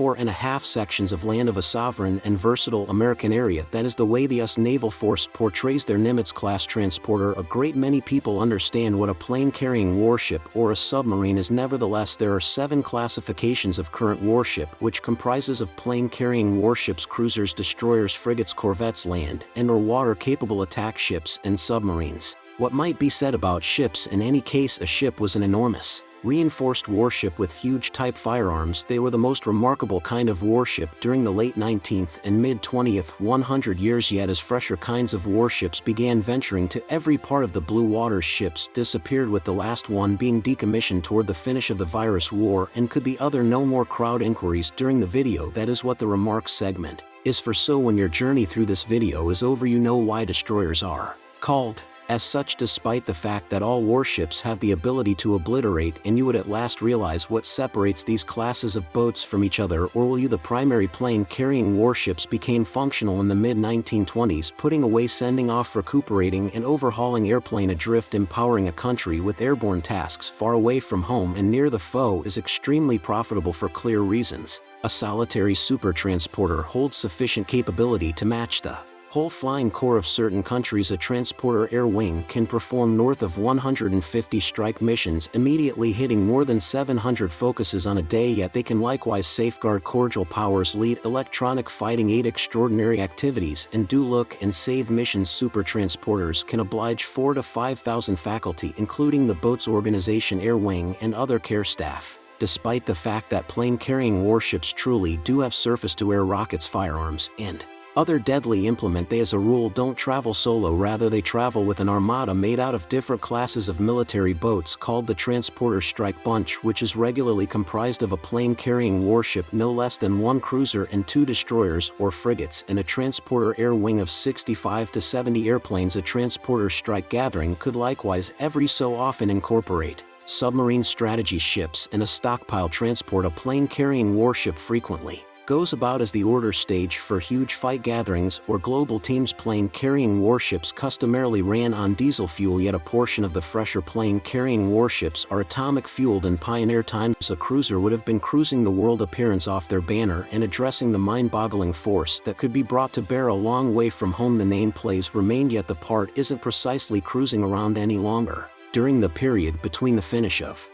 four and a half sections of land of a sovereign and versatile American area that is the way the US Naval Force portrays their Nimitz-class transporter a great many people understand what a plane-carrying warship or a submarine is nevertheless there are seven classifications of current warship which comprises of plane-carrying warships cruisers destroyers frigates corvettes land and or water-capable attack ships and submarines. What might be said about ships in any case a ship was an enormous, reinforced warship with huge type firearms. They were the most remarkable kind of warship during the late 19th and mid-20th 100 years yet as fresher kinds of warships began venturing to every part of the blue water ships disappeared with the last one being decommissioned toward the finish of the virus war and could be other no more crowd inquiries during the video. That is what the remarks segment is for. So when your journey through this video is over you know why destroyers are called as such despite the fact that all warships have the ability to obliterate and you would at last realize what separates these classes of boats from each other or will you the primary plane-carrying warships became functional in the mid-1920s putting away sending off recuperating and overhauling airplane adrift empowering a country with airborne tasks far away from home and near the foe is extremely profitable for clear reasons. A solitary super transporter holds sufficient capability to match the whole flying corps of certain countries a transporter air wing can perform north of 150 strike missions immediately hitting more than 700 focuses on a day yet they can likewise safeguard cordial powers lead electronic fighting aid extraordinary activities and do look and save missions. Super transporters can oblige 4 to 5,000 faculty including the boat's organization air wing and other care staff. Despite the fact that plane-carrying warships truly do have surface-to-air rockets firearms and other deadly implement they as a rule don't travel solo rather they travel with an armada made out of different classes of military boats called the Transporter Strike Bunch which is regularly comprised of a plane-carrying warship no less than one cruiser and two destroyers or frigates and a transporter air wing of 65 to 70 airplanes. A transporter strike gathering could likewise every so often incorporate submarine strategy ships and a stockpile transport a plane-carrying warship frequently goes about as the order stage for huge fight gatherings or global teams plane carrying warships customarily ran on diesel fuel yet a portion of the fresher plane carrying warships are atomic fueled in pioneer times. A cruiser would have been cruising the world appearance off their banner and addressing the mind-boggling force that could be brought to bear a long way from home. The name plays remained yet the part isn't precisely cruising around any longer. During the period between the finish of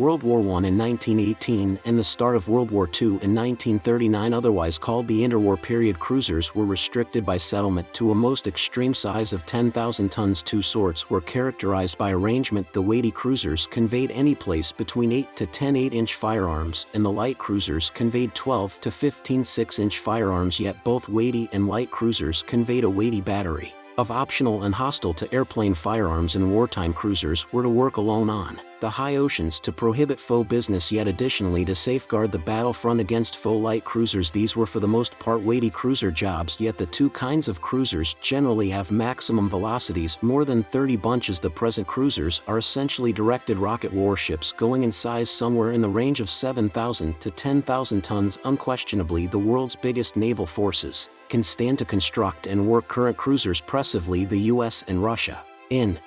World War I in 1918 and the start of World War II in 1939 otherwise called the interwar period cruisers were restricted by settlement to a most extreme size of 10,000 tons. Two sorts were characterized by arrangement. The weighty cruisers conveyed any place between 8 to 10 8-inch firearms and the light cruisers conveyed 12 to 15 6-inch firearms. Yet both weighty and light cruisers conveyed a weighty battery of optional and hostile to airplane firearms and wartime cruisers were to work alone on the high oceans to prohibit foe business yet additionally to safeguard the battlefront against foe light cruisers. These were for the most part weighty cruiser jobs yet the two kinds of cruisers generally have maximum velocities more than 30 bunches. The present cruisers are essentially directed rocket warships going in size somewhere in the range of 7,000 to 10,000 tons. Unquestionably the world's biggest naval forces can stand to construct and work current cruisers the US and Russia. In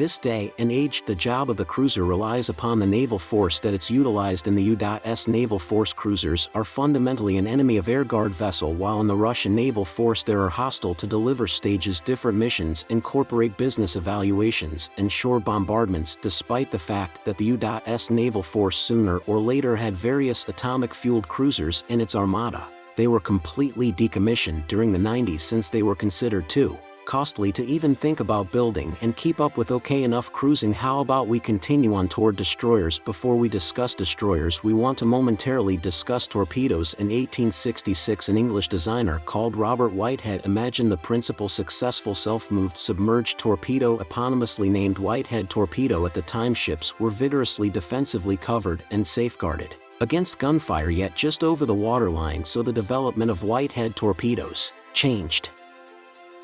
this day and age the job of the cruiser relies upon the naval force that it's utilized in the U.S. Naval Force cruisers are fundamentally an enemy of air guard vessel while in the Russian Naval Force there are hostile to deliver stages different missions incorporate business evaluations and shore bombardments despite the fact that the U.S. Naval Force sooner or later had various atomic-fueled cruisers in its armada they were completely decommissioned during the 90s since they were considered too costly to even think about building and keep up with okay enough cruising. How about we continue on toward destroyers? Before we discuss destroyers we want to momentarily discuss torpedoes. In 1866 an English designer called Robert Whitehead imagined the principal successful self-moved submerged torpedo eponymously named Whitehead torpedo at the time ships were vigorously defensively covered and safeguarded against gunfire yet just over the waterline so the development of Whitehead torpedoes changed.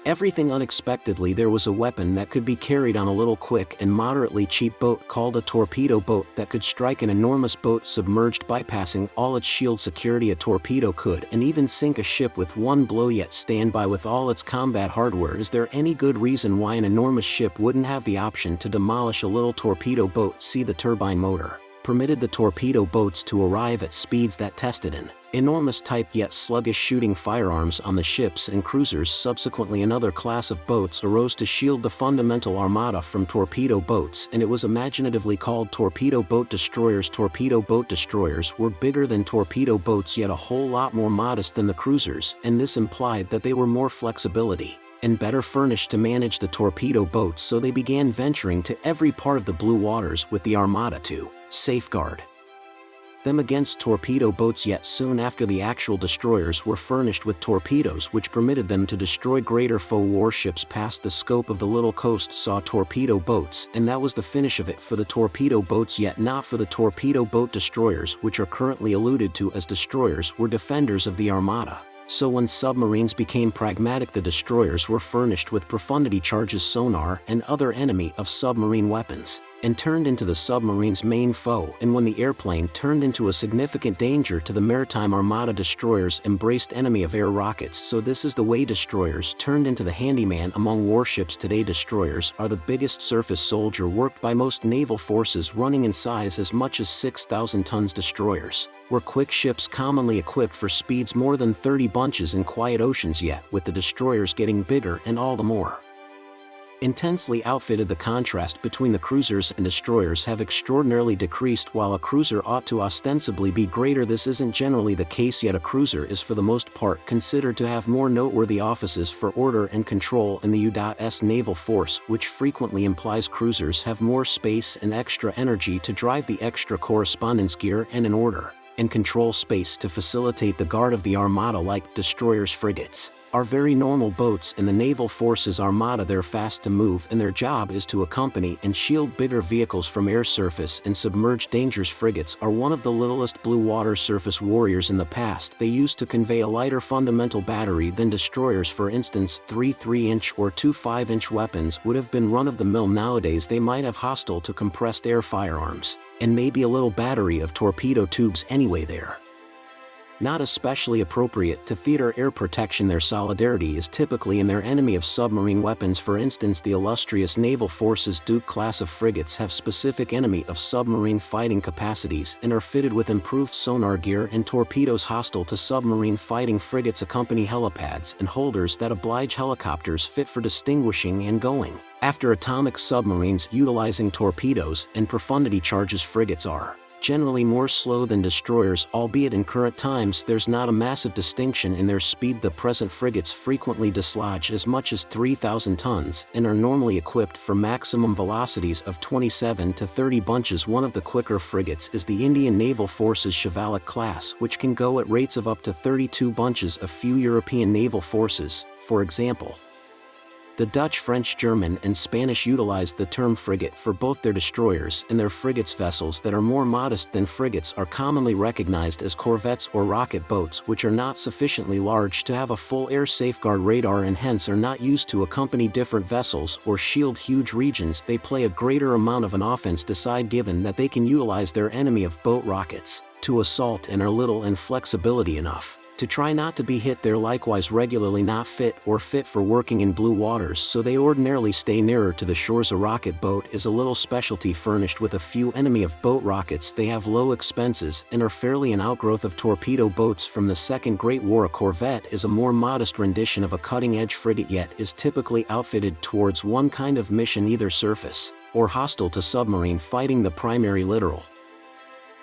Everything unexpectedly there was a weapon that could be carried on a little quick and moderately cheap boat called a torpedo boat that could strike an enormous boat submerged bypassing all its shield security. A torpedo could and even sink a ship with one blow yet stand by with all its combat hardware. Is there any good reason why an enormous ship wouldn't have the option to demolish a little torpedo boat? See the turbine motor permitted the torpedo boats to arrive at speeds that tested an enormous type yet sluggish shooting firearms on the ships and cruisers. Subsequently another class of boats arose to shield the fundamental armada from torpedo boats and it was imaginatively called torpedo boat destroyers. Torpedo boat destroyers were bigger than torpedo boats yet a whole lot more modest than the cruisers and this implied that they were more flexibility and better furnished to manage the torpedo boats so they began venturing to every part of the blue waters with the armada to safeguard them against torpedo boats yet soon after the actual destroyers were furnished with torpedoes which permitted them to destroy greater foe warships past the scope of the little coast saw torpedo boats and that was the finish of it for the torpedo boats yet not for the torpedo boat destroyers which are currently alluded to as destroyers were defenders of the armada. So when submarines became pragmatic the destroyers were furnished with profundity charges sonar and other enemy of submarine weapons and turned into the submarine's main foe. And when the airplane turned into a significant danger to the maritime armada destroyers embraced enemy of air rockets. So this is the way destroyers turned into the handyman among warships today. Destroyers are the biggest surface soldier worked by most naval forces running in size as much as 6,000 tons. Destroyers were quick ships commonly equipped for speeds more than 30 bunches in quiet oceans yet with the destroyers getting bigger and all the more intensely outfitted the contrast between the cruisers and destroyers have extraordinarily decreased while a cruiser ought to ostensibly be greater this isn't generally the case yet a cruiser is for the most part considered to have more noteworthy offices for order and control in the U.S. naval force which frequently implies cruisers have more space and extra energy to drive the extra correspondence gear and in order and control space to facilitate the guard of the armada like destroyers frigates. Are very normal boats in the naval forces armada they're fast to move and their job is to accompany and shield bigger vehicles from air surface and submerged dangers frigates are one of the littlest blue water surface warriors in the past. They used to convey a lighter fundamental battery than destroyers. For instance 3 3-inch or 2 5-inch weapons would have been run-of-the-mill. Nowadays they might have hostile to compressed air firearms and maybe a little battery of torpedo tubes anyway there. Not especially appropriate to theater air protection. Their solidarity is typically in their enemy of submarine weapons. For instance the illustrious naval forces Duke class of frigates have specific enemy of submarine fighting capacities and are fitted with improved sonar gear and torpedoes hostile to submarine fighting frigates. Accompany helipads and holders that oblige helicopters fit for distinguishing and going after atomic submarines utilizing torpedoes and profundity charges frigates are generally more slow than destroyers albeit in current times there's not a massive distinction in their speed. The present frigates frequently dislodge as much as 3,000 tons and are normally equipped for maximum velocities of 27 to 30 bunches. One of the quicker frigates is the Indian Naval Forces Shivalik class which can go at rates of up to 32 bunches. A few European naval forces, for example, the Dutch, French, German, and Spanish utilized the term frigate for both their destroyers and their frigates vessels that are more modest than frigates are commonly recognized as corvettes or rocket boats which are not sufficiently large to have a full air safeguard radar and hence are not used to accompany different vessels or shield huge regions. They play a greater amount of an offense decide given that they can utilize their enemy of boat rockets to assault and are little and flexibility enough to try not to be hit they're likewise regularly not fit or fit for working in blue waters so they ordinarily stay nearer to the shores. A rocket boat is a little specialty furnished with a few enemy of boat rockets. They have low expenses and are fairly an outgrowth of torpedo boats from the Second Great War. A corvette is a more modest rendition of a cutting-edge frigate yet is typically outfitted towards one kind of mission either surface or hostile to submarine fighting the primary littoral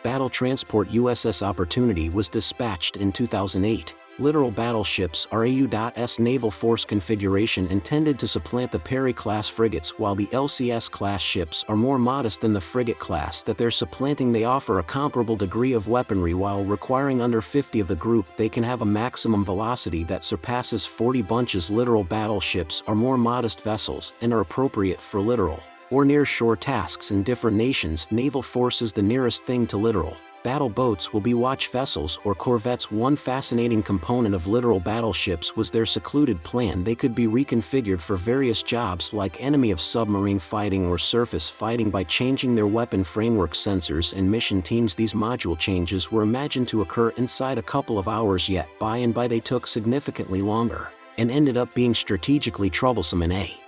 battle transport USS Opportunity was dispatched in 2008. Littoral battleships are AU.S naval force configuration intended to supplant the Perry-class frigates while the LCS-class ships are more modest than the frigate class that they're supplanting. They offer a comparable degree of weaponry while requiring under 50 of the group. They can have a maximum velocity that surpasses 40 bunches. Littoral battleships are more modest vessels and are appropriate for littoral or near-shore tasks in different nations naval forces the nearest thing to littoral. Battle boats will be watch vessels or corvettes. One fascinating component of littoral battleships was their secluded plan. They could be reconfigured for various jobs like enemy of submarine fighting or surface fighting. By changing their weapon framework sensors and mission teams these module changes were imagined to occur inside a couple of hours yet. By and by they took significantly longer and ended up being strategically troublesome in a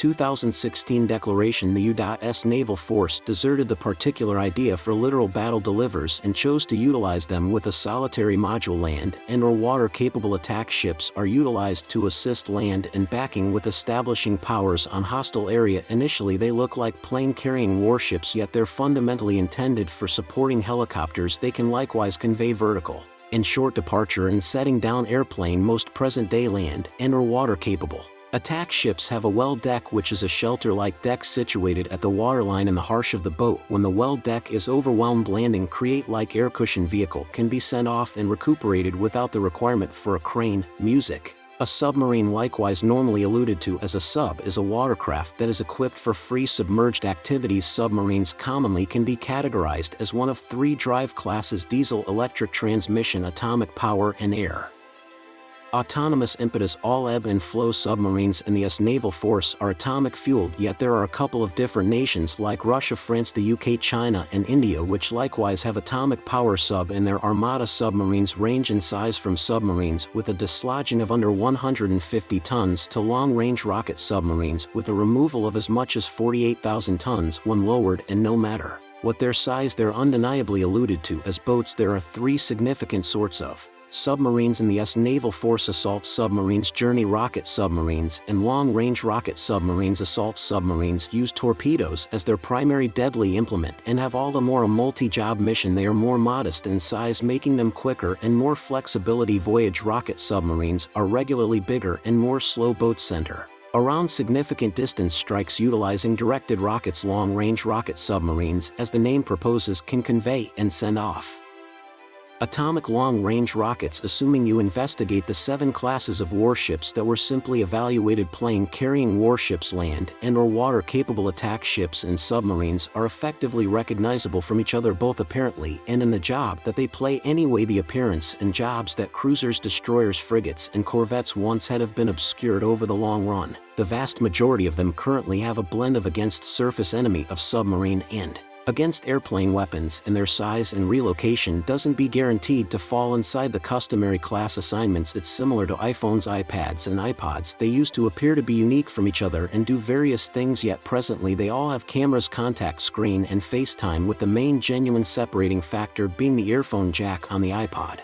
2016 declaration the U.S. Naval Force deserted the particular idea for littoral battle delivers and chose to utilize them with a solitary module land and or water-capable attack ships are utilized to assist land and backing with establishing powers on hostile area initially they look like plane-carrying warships yet they're fundamentally intended for supporting helicopters they can likewise convey vertical and short departure and setting down airplane most present-day land and or water-capable. Attack ships have a well deck which is a shelter-like deck situated at the waterline in the harsh of the boat. When the well deck is overwhelmed landing create like air cushion vehicle can be sent off and recuperated without the requirement for a crane, music, a submarine likewise normally alluded to as a sub is a watercraft that is equipped for free submerged activities. Submarines commonly can be categorized as one of three drive classes diesel electric transmission atomic power and air. Autonomous impetus all ebb and flow submarines in the US Naval Force are atomic fueled yet there are a couple of different nations like Russia, France, the UK, China and India which likewise have atomic power sub in their armada submarines range in size from submarines with a dislodging of under 150 tons to long-range rocket submarines with a removal of as much as 48,000 tons when lowered and no matter what their size they're undeniably alluded to as boats there are three significant sorts of submarines in the US Naval Force assault submarines journey rocket submarines and long-range rocket submarines. Assault submarines use torpedoes as their primary deadly implement and have all the more a multi-job mission. They are more modest in size making them quicker and more flexibility. Voyage rocket submarines are regularly bigger and more slow boat center. Around significant distance strikes utilizing directed rockets. Long-range rocket submarines as the name proposes can convey and send off atomic long-range rockets assuming you investigate the seven classes of warships that were simply evaluated plane-carrying warships land and or water-capable attack ships and submarines are effectively recognizable from each other both apparently and in the job that they play anyway the appearance and jobs that cruisers destroyers frigates and corvettes once had have been obscured over the long run. The vast majority of them currently have a blend of against surface enemy of submarine and against airplane weapons and their size and relocation doesn't be guaranteed to fall inside the customary class assignments it's similar to iPhones iPads and iPods they used to appear to be unique from each other and do various things yet presently they all have cameras contact screen and FaceTime with the main genuine separating factor being the earphone jack on the iPod.